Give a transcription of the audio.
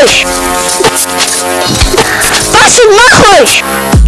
нахуй! Пошли нахуй!